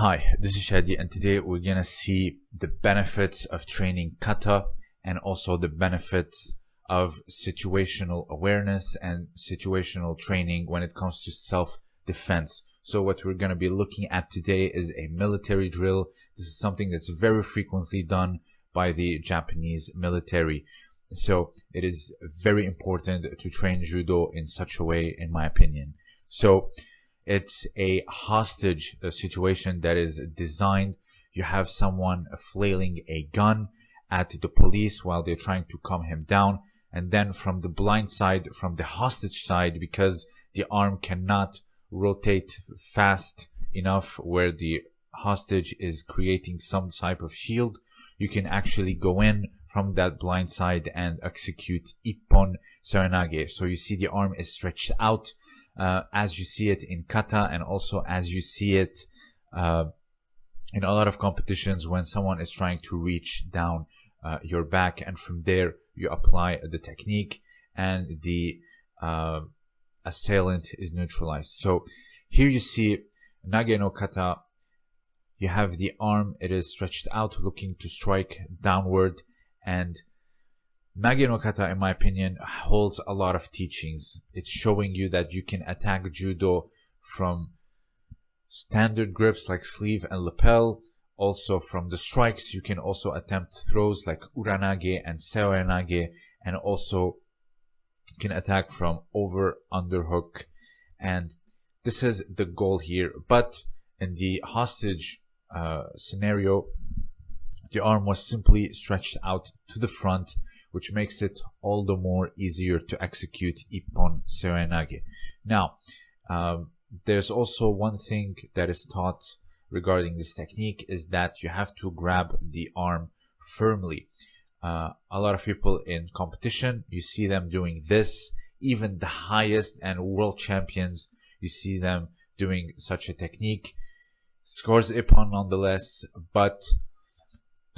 Hi, this is Shadi and today we're gonna see the benefits of training kata and also the benefits of situational awareness and situational training when it comes to self-defense. So what we're gonna be looking at today is a military drill. This is something that's very frequently done by the Japanese military. So it is very important to train judo in such a way, in my opinion. So it's a hostage situation that is designed. You have someone flailing a gun at the police while they're trying to calm him down. And then from the blind side, from the hostage side, because the arm cannot rotate fast enough where the hostage is creating some type of shield, you can actually go in from that blind side and execute Ippon Seoinage. So you see the arm is stretched out uh, as you see it in kata and also as you see it uh, in a lot of competitions when someone is trying to reach down uh, your back and from there you apply the technique and the uh, assailant is neutralized. So here you see Nage no kata you have the arm it is stretched out looking to strike downward and Nage no Kata, in my opinion, holds a lot of teachings. It's showing you that you can attack judo from standard grips like sleeve and lapel. Also from the strikes, you can also attempt throws like uranage and seoinage, and also can attack from over underhook. And this is the goal here. But in the hostage uh, scenario, the arm was simply stretched out to the front which makes it all the more easier to execute Ippon Seoinage. Now, um, there's also one thing that is taught regarding this technique is that you have to grab the arm firmly. Uh, a lot of people in competition, you see them doing this. Even the highest and world champions, you see them doing such a technique. Scores Ippon nonetheless, but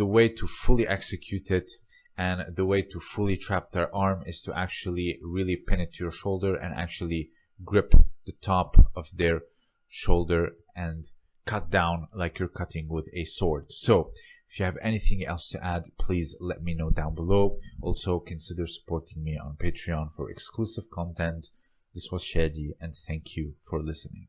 the way to fully execute it and the way to fully trap their arm is to actually really pin it to your shoulder and actually grip the top of their shoulder and cut down like you're cutting with a sword. So if you have anything else to add, please let me know down below. Also consider supporting me on Patreon for exclusive content. This was Shadi and thank you for listening.